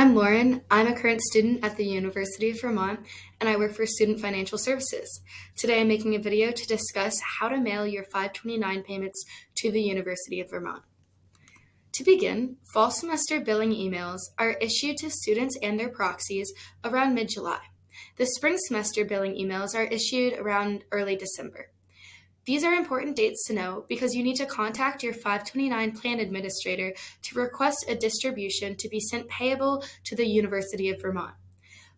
I'm Lauren. I'm a current student at the University of Vermont and I work for Student Financial Services. Today I'm making a video to discuss how to mail your 529 payments to the University of Vermont. To begin, fall semester billing emails are issued to students and their proxies around mid-July. The spring semester billing emails are issued around early December. These are important dates to know because you need to contact your 529 plan administrator to request a distribution to be sent payable to the University of Vermont.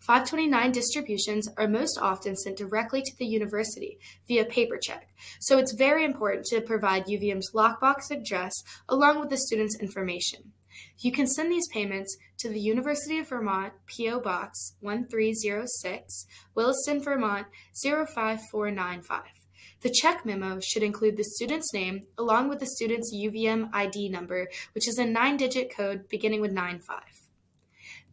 529 distributions are most often sent directly to the university via paper check, so it's very important to provide UVM's lockbox address along with the student's information. You can send these payments to the University of Vermont P.O. Box 1306, Williston, Vermont 05495. The check memo should include the student's name along with the student's UVM ID number, which is a nine-digit code beginning with 95.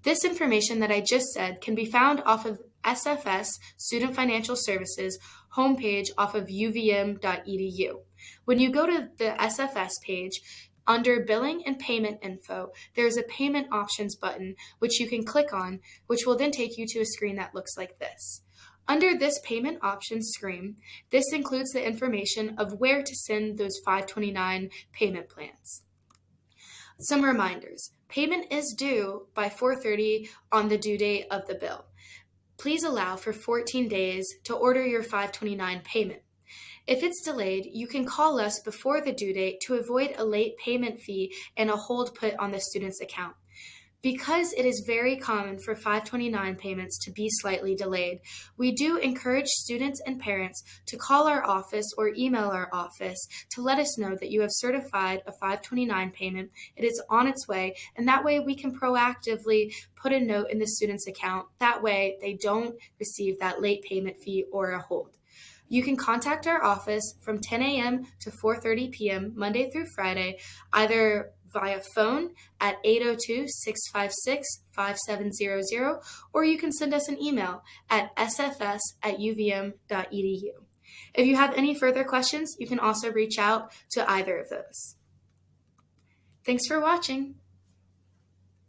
This information that I just said can be found off of SFS Student Financial Services homepage off of uvm.edu. When you go to the SFS page, under Billing and Payment Info, there is a Payment Options button which you can click on, which will then take you to a screen that looks like this. Under this payment options screen, this includes the information of where to send those 529 payment plans. Some reminders. Payment is due by 4.30 on the due date of the bill. Please allow for 14 days to order your 529 payment. If it's delayed, you can call us before the due date to avoid a late payment fee and a hold put on the student's account. Because it is very common for 529 payments to be slightly delayed, we do encourage students and parents to call our office or email our office to let us know that you have certified a 529 payment, it is on its way, and that way we can proactively put a note in the student's account. That way they don't receive that late payment fee or a hold. You can contact our office from 10 a.m. to 4:30 p.m. Monday through Friday, either via phone at 802-656-5700, or you can send us an email at sfs at uvm.edu. If you have any further questions, you can also reach out to either of those. Thanks for watching.